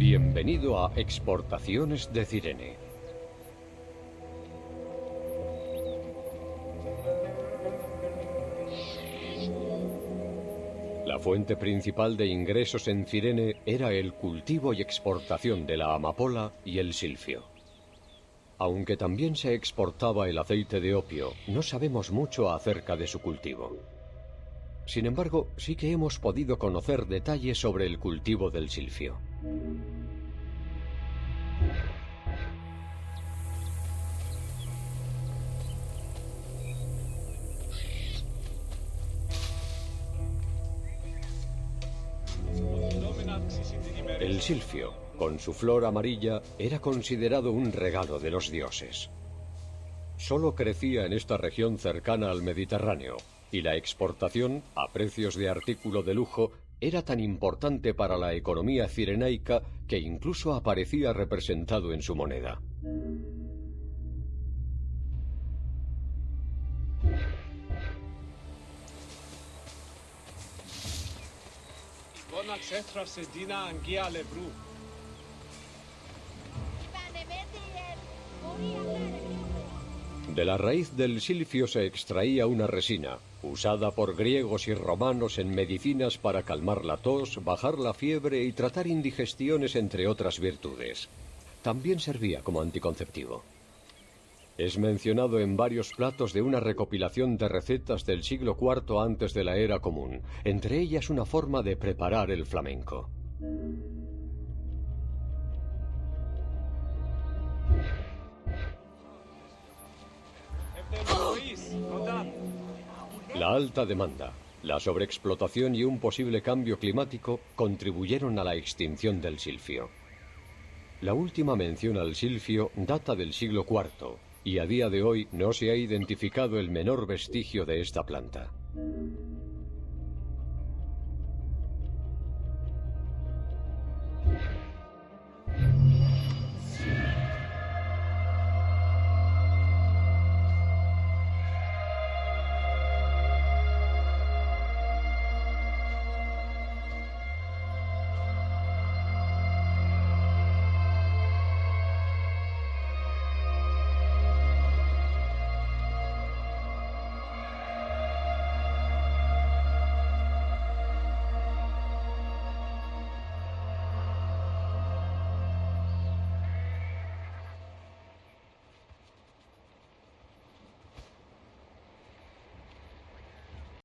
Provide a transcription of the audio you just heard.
Bienvenido a Exportaciones de Cirene. La fuente principal de ingresos en Cirene era el cultivo y exportación de la amapola y el silfio. Aunque también se exportaba el aceite de opio, no sabemos mucho acerca de su cultivo. Sin embargo, sí que hemos podido conocer detalles sobre el cultivo del silfio. El silfio, con su flor amarilla, era considerado un regalo de los dioses. Solo crecía en esta región cercana al Mediterráneo, y la exportación, a precios de artículo de lujo, era tan importante para la economía cirenaica que incluso aparecía representado en su moneda. De la raíz del silfio se extraía una resina, usada por griegos y romanos en medicinas para calmar la tos, bajar la fiebre y tratar indigestiones, entre otras virtudes. También servía como anticonceptivo. Es mencionado en varios platos de una recopilación de recetas del siglo IV antes de la era común, entre ellas una forma de preparar el flamenco. La alta demanda, la sobreexplotación y un posible cambio climático contribuyeron a la extinción del silfio. La última mención al silfio data del siglo IV y a día de hoy no se ha identificado el menor vestigio de esta planta.